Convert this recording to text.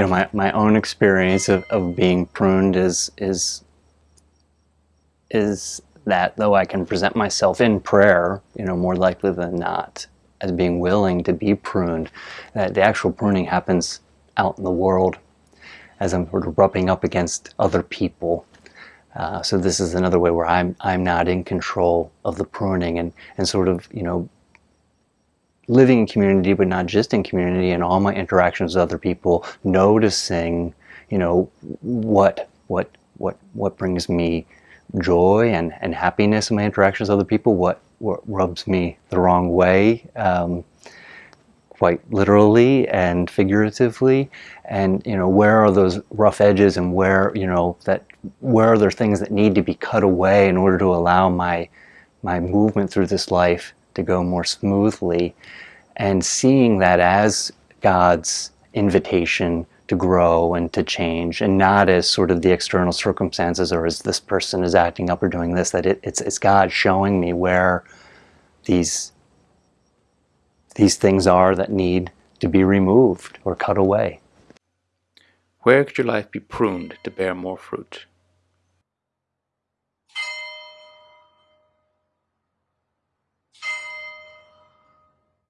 you know, my, my own experience of, of being pruned is, is, is that though I can present myself in prayer, you know, more likely than not, as being willing to be pruned, that the actual pruning happens out in the world as I'm sort of rubbing up against other people. Uh, so this is another way where I'm, I'm not in control of the pruning and, and sort of, you know, living in community, but not just in community, and all my interactions with other people, noticing, you know, what what what what brings me joy and, and happiness in my interactions with other people, what, what rubs me the wrong way, um, quite literally and figuratively, and you know where are those rough edges and where you know that where are there things that need to be cut away in order to allow my my movement through this life to go more smoothly and seeing that as God's invitation to grow and to change and not as sort of the external circumstances or as this person is acting up or doing this that it, it's, it's God showing me where these these things are that need to be removed or cut away. Where could your life be pruned to bear more fruit?